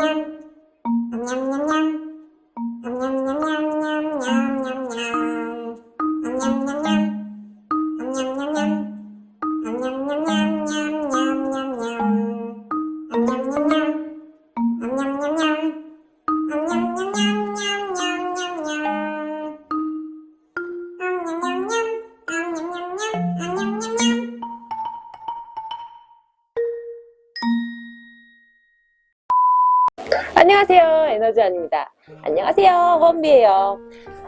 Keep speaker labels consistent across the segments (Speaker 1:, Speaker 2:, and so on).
Speaker 1: Thank you. 안녕하세요 에너지원입니다 안녕하세요 허은비예요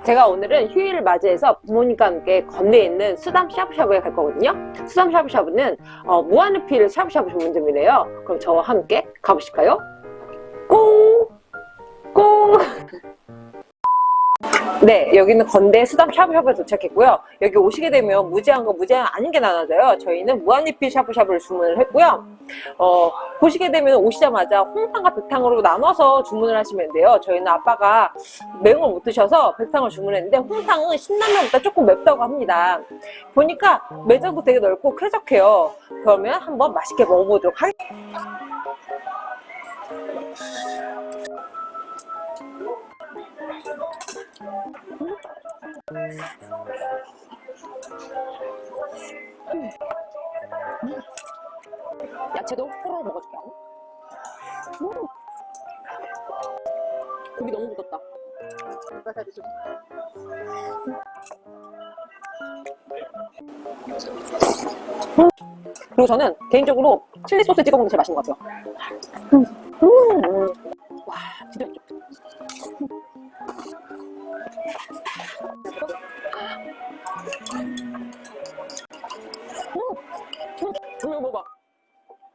Speaker 1: 제가 오늘은 휴일을 맞이해서 부모님과 함께 건대에 있는 수담 샤브샤브에 갈 거거든요 수담 샤브샤브는 어, 무한리필 샤브샤브 전문점이래요 그럼 저와 함께 가보실까요? 꽁! 꽁! 네, 여기는 건대 수담 샤브샤브에 도착했고요. 여기 오시게 되면 무제한과 무제한 아닌 게 나눠져요. 저희는 무한리필 샤브샤브를 주문을 했고요. 어, 보시게 되면 오시자마자 홍탕과 백탕으로 나눠서 주문을 하시면 돼요. 저희는 아빠가 매운 걸 못 드셔서 백탕을 주문했는데 홍탕은 신라면보다 조금 맵다고 합니다. 보니까 매장도 되게 넓고 쾌적해요. 그러면 한번 맛있게 먹어보도록 하겠습니다. 야채도 호로로 먹어줄게. 음. 고기 너무 묻었다. 음. 그리고 저는 개인적으로 칠리 소스 찍어 먹는 게 제일 맛있는 것 같아요. 음. 음. 와, 진짜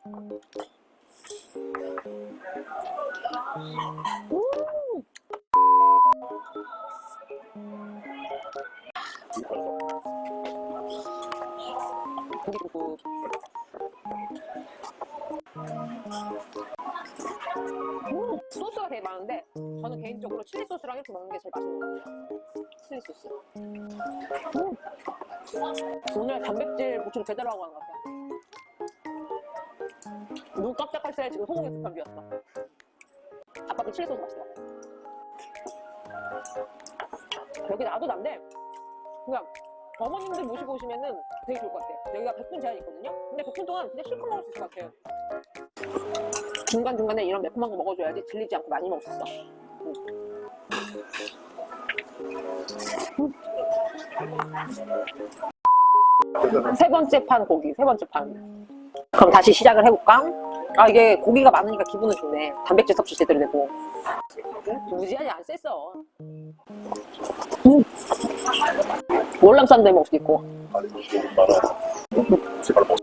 Speaker 1: 음. 소스가 되게 많은데 저는 개인적으로 칠리 소스랑 이렇게 먹는 게 제일 맛있는 것 같아요 칠리 소스 음. 오늘 단백질 보충 제대로 하고 간것 같아요 눈 새에 지금 소고기 국한 비웠어 아빠도 칠리 소스 맛있어 여기 놔둬난데 그냥 어머님들 모시고 오시면은 되게 좋을 것 같아요. 여기가 100분 제한이 있거든요. 근데 100분 동안 그냥 실컷 먹을 수 있을 것 같아요. 중간중간에 이런 매콤한 거 먹어줘야지 질리지 않고 많이 먹을 수 있어. 음. 음. 세 번째 판 고기 세 번째 판 그럼 다시 시작을 해볼까? 아 이게 고기가 많으니까 기분은 좋네 단백질 섭취 제대로 되고 무지하게 안 셌어 음. 월남쌈도 해먹을 수도 있고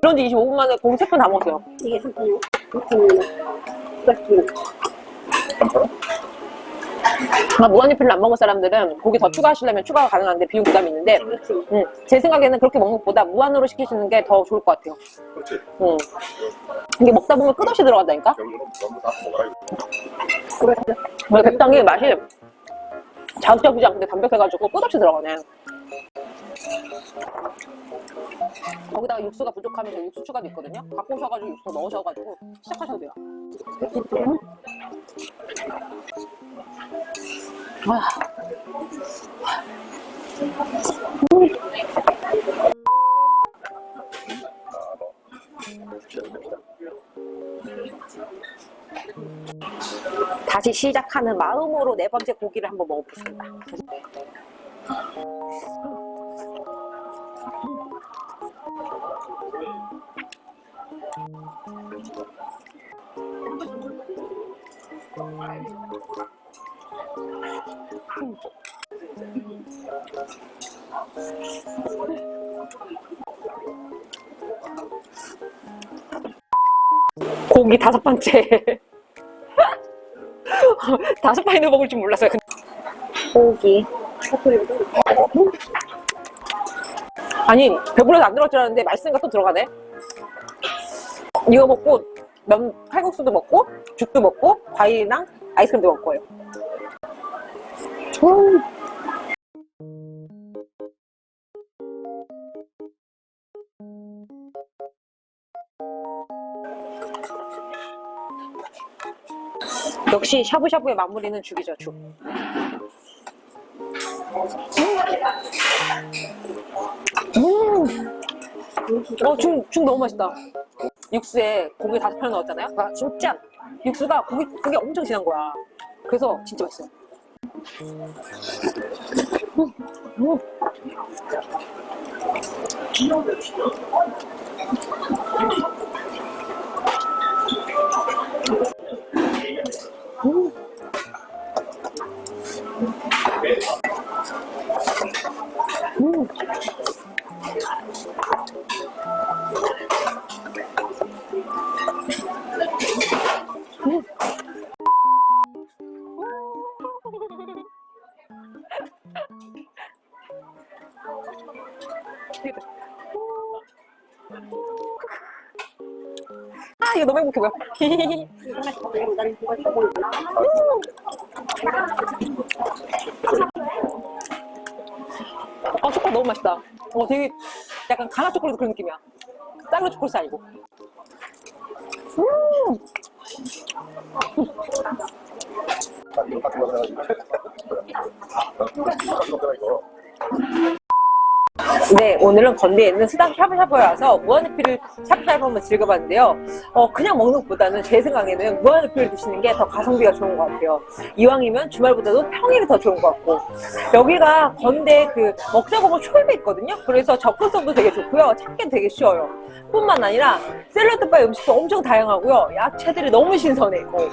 Speaker 1: 그런 지 25분 만에 고기 3편 다 먹었어요
Speaker 2: 이게 잠깐요. 잠깐요.
Speaker 1: 아, 무한리필을 안 먹을 사람들은 고기 더 추가하시려면 추가가 가능한데 비용 부담이 있는데 음, 제 생각에는 그렇게 먹는 것보다 무한으로 시키시는 게 더 좋을 것 같아요
Speaker 3: 그렇지.
Speaker 1: 음. 이게 먹다 보면 끝없이 들어간다니까
Speaker 3: 먹어라.
Speaker 1: 원래 백탕이 맛이 자극적이지 않은데 담백해가지고 끝없이 들어가네 거기다가 육수가 부족하면 저 육수 추가도 있거든요 갖고 오셔가지고 육수 넣으셔가지고 시작하셔도 돼요 음. 와. 다시 시작하는 마음으로 네 번째 고기를 한번 먹어보겠습니다. 고기 다섯 번째. 다섯 판이나 먹을 줄 몰랐어요.
Speaker 2: 고기.
Speaker 1: 아니 배불러서 안 들어갈 줄 알았는데 맛있으니까 또 들어가네. 이거 먹고 면 칼국수도 먹고 죽도 먹고 과일이랑 아이스크림도 거예요. 음. 역시 샤브샤브의 마무리는 죽이죠, 죽. 음. 어, 죽, 죽 너무 맛있다. 육수에 고기 다섯 편 넣었잖아요. 아, 진짜 육수가 고기, 고기 엄청 진한 거야. 그래서 진짜 맛있어요. 음, 아 이거 너무 행복해 보여. 아 초콜릿 너무 맛있다. 어 되게 약간 가나 초콜릿 그런 느낌이야. 쌀로 초콜릿 아니고. 음. 네, 오늘은 건대에 있는 수당 샤브샤브에 와서 무한리필을 샤브샤브 한번 즐겨봤는데요. 어, 그냥 먹는 것보다는 제 생각에는 무한리필을 드시는 게 더 가성비가 좋은 것 같아요. 이왕이면 주말보다도 평일이 더 좋은 것 같고. 여기가 건대 그 먹자 보면 초입에 있거든요. 그래서 접근성도 되게 좋고요. 찾기 되게 쉬워요. 뿐만 아니라 샐러드바 음식도 엄청 다양하고요. 야채들이 너무 신선해. 뭐,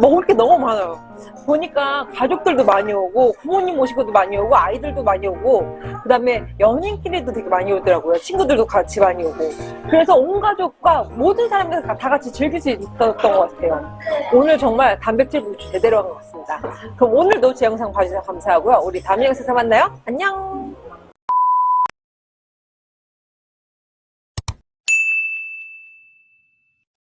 Speaker 1: 먹을 게 너무 많아요. 보니까 가족들도 많이 오고 부모님 모시고도 많이 오고 아이들도 많이 오고 그 다음에 연인 끼리도 되게 많이 오더라고요. 친구들도 같이 많이 오고. 그래서 온 가족과 모든 사람들 다 같이 즐길 수 있었던 것 같아요. 오늘 정말 단백질 보충 제대로 한 것 같습니다. 그럼 오늘도 제 영상 봐주셔서 감사하고요. 우리 다음 영상에서 만나요. 안녕!